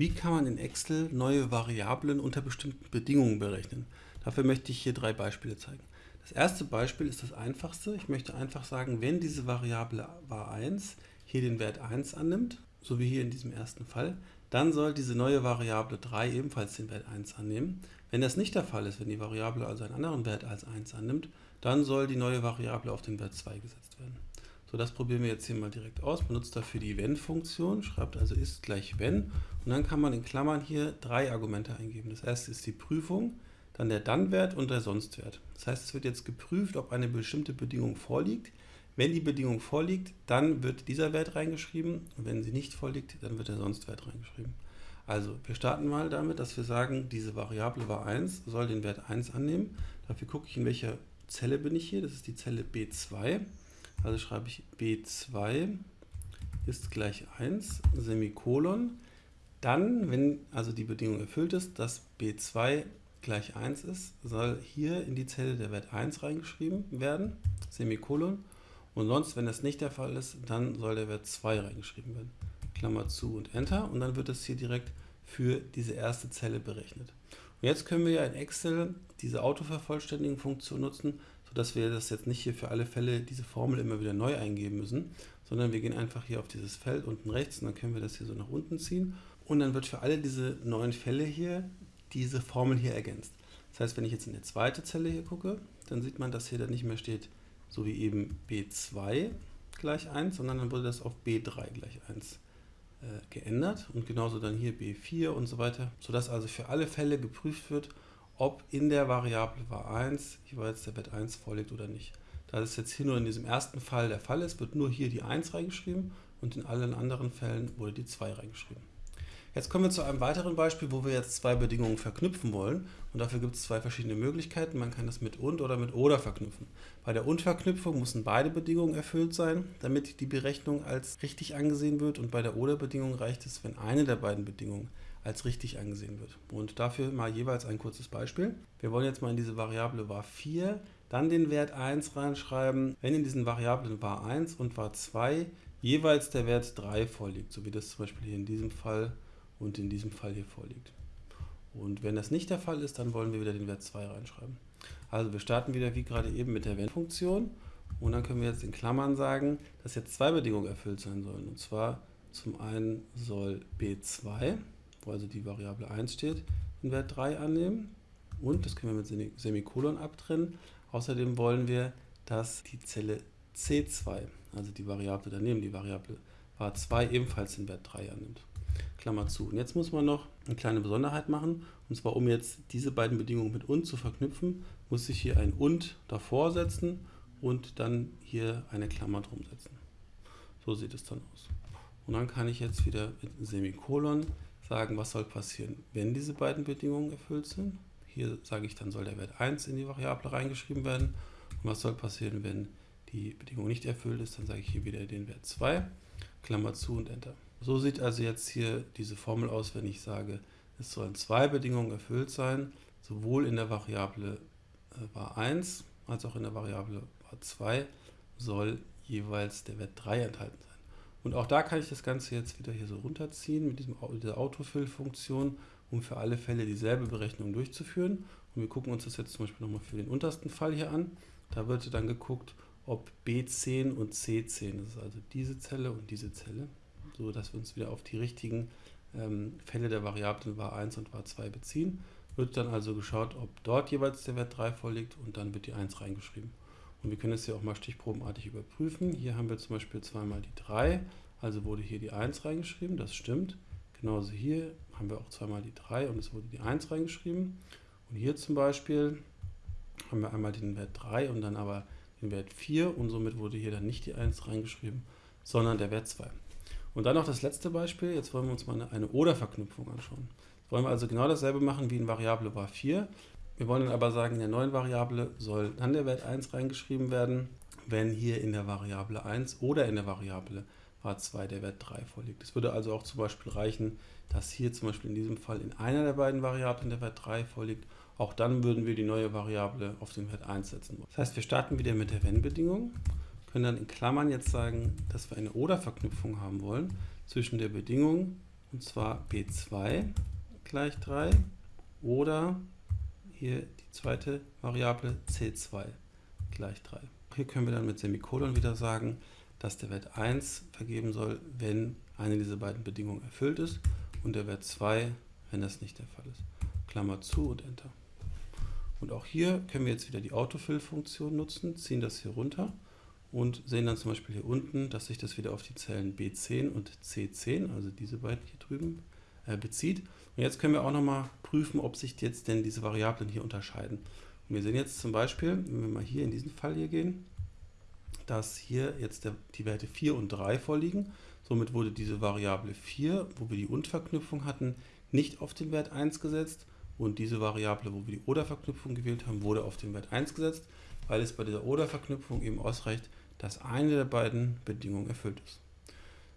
Wie kann man in Excel neue Variablen unter bestimmten Bedingungen berechnen? Dafür möchte ich hier drei Beispiele zeigen. Das erste Beispiel ist das einfachste. Ich möchte einfach sagen, wenn diese Variable var1 hier den Wert 1 annimmt, so wie hier in diesem ersten Fall, dann soll diese neue Variable 3 ebenfalls den Wert 1 annehmen. Wenn das nicht der Fall ist, wenn die Variable also einen anderen Wert als 1 annimmt, dann soll die neue Variable auf den Wert 2 gesetzt werden. So, das probieren wir jetzt hier mal direkt aus. Benutzt dafür die wenn-Funktion, schreibt also ist gleich wenn und dann kann man in Klammern hier drei Argumente eingeben. Das erste ist die Prüfung, dann der Dann-Wert und der Sonst-Wert. Das heißt, es wird jetzt geprüft, ob eine bestimmte Bedingung vorliegt. Wenn die Bedingung vorliegt, dann wird dieser Wert reingeschrieben und wenn sie nicht vorliegt, dann wird der Sonst-Wert reingeschrieben. Also, wir starten mal damit, dass wir sagen, diese Variable war 1, soll den Wert 1 annehmen. Dafür gucke ich, in welcher Zelle bin ich hier. Das ist die Zelle B2. Also schreibe ich B2 ist gleich 1, Semikolon. Dann, wenn also die Bedingung erfüllt ist, dass B2 gleich 1 ist, soll hier in die Zelle der Wert 1 reingeschrieben werden, Semikolon. Und sonst, wenn das nicht der Fall ist, dann soll der Wert 2 reingeschrieben werden. Klammer zu und Enter. Und dann wird es hier direkt für diese erste Zelle berechnet. Jetzt können wir ja in Excel diese Autovervollständigen-Funktion nutzen, sodass wir das jetzt nicht hier für alle Fälle diese Formel immer wieder neu eingeben müssen, sondern wir gehen einfach hier auf dieses Feld unten rechts und dann können wir das hier so nach unten ziehen und dann wird für alle diese neuen Fälle hier diese Formel hier ergänzt. Das heißt, wenn ich jetzt in die zweite Zelle hier gucke, dann sieht man, dass hier dann nicht mehr steht, so wie eben B2 gleich 1, sondern dann wurde das auf B3 gleich 1 äh, geändert und genauso dann hier B4 und so weiter, sodass also für alle Fälle geprüft wird, ob in der Variable var1 jeweils der Wert 1 vorliegt oder nicht. Da das jetzt hier nur in diesem ersten Fall der Fall ist, wird nur hier die 1 reingeschrieben und in allen anderen Fällen wurde die 2 reingeschrieben. Jetzt kommen wir zu einem weiteren Beispiel, wo wir jetzt zwei Bedingungen verknüpfen wollen. Und dafür gibt es zwei verschiedene Möglichkeiten. Man kann das mit und oder mit oder verknüpfen. Bei der und-Verknüpfung müssen beide Bedingungen erfüllt sein, damit die Berechnung als richtig angesehen wird. Und bei der oder-Bedingung reicht es, wenn eine der beiden Bedingungen als richtig angesehen wird. Und dafür mal jeweils ein kurzes Beispiel. Wir wollen jetzt mal in diese Variable var4 dann den Wert 1 reinschreiben, wenn in diesen Variablen var1 und var2 jeweils der Wert 3 vorliegt, so wie das zum Beispiel hier in diesem Fall und in diesem Fall hier vorliegt. Und wenn das nicht der Fall ist, dann wollen wir wieder den Wert 2 reinschreiben. Also wir starten wieder wie gerade eben mit der Wenn-Funktion und dann können wir jetzt in Klammern sagen, dass jetzt zwei Bedingungen erfüllt sein sollen. Und zwar zum einen soll b2 wo also die Variable 1 steht, den Wert 3 annehmen. Und, das können wir mit Semikolon abtrennen, außerdem wollen wir, dass die Zelle C2, also die Variable daneben, die Variable var2 ebenfalls den Wert 3 annimmt. Klammer zu. Und jetzt muss man noch eine kleine Besonderheit machen. Und zwar, um jetzt diese beiden Bedingungen mit und zu verknüpfen, muss ich hier ein und davor setzen und dann hier eine Klammer drum setzen. So sieht es dann aus. Und dann kann ich jetzt wieder mit Semikolon sagen, was soll passieren, wenn diese beiden Bedingungen erfüllt sind. Hier sage ich, dann soll der Wert 1 in die Variable reingeschrieben werden. Und was soll passieren, wenn die Bedingung nicht erfüllt ist, dann sage ich hier wieder den Wert 2, Klammer zu und Enter. So sieht also jetzt hier diese Formel aus, wenn ich sage, es sollen zwei Bedingungen erfüllt sein, sowohl in der Variable äh, var 1 als auch in der Variable var 2 soll jeweils der Wert 3 enthalten sein. Und auch da kann ich das Ganze jetzt wieder hier so runterziehen mit diesem, dieser Autofill-Funktion, um für alle Fälle dieselbe Berechnung durchzuführen. Und wir gucken uns das jetzt zum Beispiel nochmal für den untersten Fall hier an. Da wird dann geguckt, ob B10 und C10, das ist also diese Zelle und diese Zelle, so dass wir uns wieder auf die richtigen ähm, Fälle der Variablen var1 und var2 beziehen. Wird dann also geschaut, ob dort jeweils der Wert 3 vorliegt und dann wird die 1 reingeschrieben. Und wir können es ja auch mal stichprobenartig überprüfen. Hier haben wir zum Beispiel zweimal die 3, also wurde hier die 1 reingeschrieben, das stimmt. Genauso hier haben wir auch zweimal die 3 und es wurde die 1 reingeschrieben. Und hier zum Beispiel haben wir einmal den Wert 3 und dann aber den Wert 4 und somit wurde hier dann nicht die 1 reingeschrieben, sondern der Wert 2. Und dann noch das letzte Beispiel, jetzt wollen wir uns mal eine, eine Oder-Verknüpfung anschauen. Jetzt wollen wir also genau dasselbe machen wie in Variable var 4. Wir wollen dann aber sagen, in der neuen Variable soll dann der Wert 1 reingeschrieben werden, wenn hier in der Variable 1 oder in der Variable var2 der Wert 3 vorliegt. Es würde also auch zum Beispiel reichen, dass hier zum Beispiel in diesem Fall in einer der beiden Variablen der Wert 3 vorliegt. Auch dann würden wir die neue Variable auf den Wert 1 setzen. Das heißt, wir starten wieder mit der Wenn-Bedingung, können dann in Klammern jetzt sagen, dass wir eine Oder-Verknüpfung haben wollen zwischen der Bedingung und zwar b2 gleich 3 oder hier die zweite Variable c2 gleich 3. Hier können wir dann mit Semikolon wieder sagen, dass der Wert 1 vergeben soll, wenn eine dieser beiden Bedingungen erfüllt ist und der Wert 2, wenn das nicht der Fall ist. Klammer zu und Enter. Und auch hier können wir jetzt wieder die Autofill-Funktion nutzen, ziehen das hier runter und sehen dann zum Beispiel hier unten, dass sich das wieder auf die Zellen B10 und C10, also diese beiden hier drüben, äh, bezieht. Und jetzt können wir auch nochmal prüfen, ob sich jetzt denn diese Variablen hier unterscheiden. Und wir sehen jetzt zum Beispiel, wenn wir mal hier in diesen Fall hier gehen, dass hier jetzt der, die Werte 4 und 3 vorliegen. Somit wurde diese Variable 4, wo wir die Und-Verknüpfung hatten, nicht auf den Wert 1 gesetzt und diese Variable, wo wir die Oder-Verknüpfung gewählt haben, wurde auf den Wert 1 gesetzt, weil es bei dieser Oder-Verknüpfung eben ausreicht, dass eine der beiden Bedingungen erfüllt ist.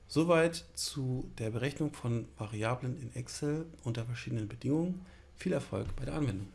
Soweit zu der Berechnung von Variablen in Excel unter verschiedenen Bedingungen. Viel Erfolg bei der Anwendung.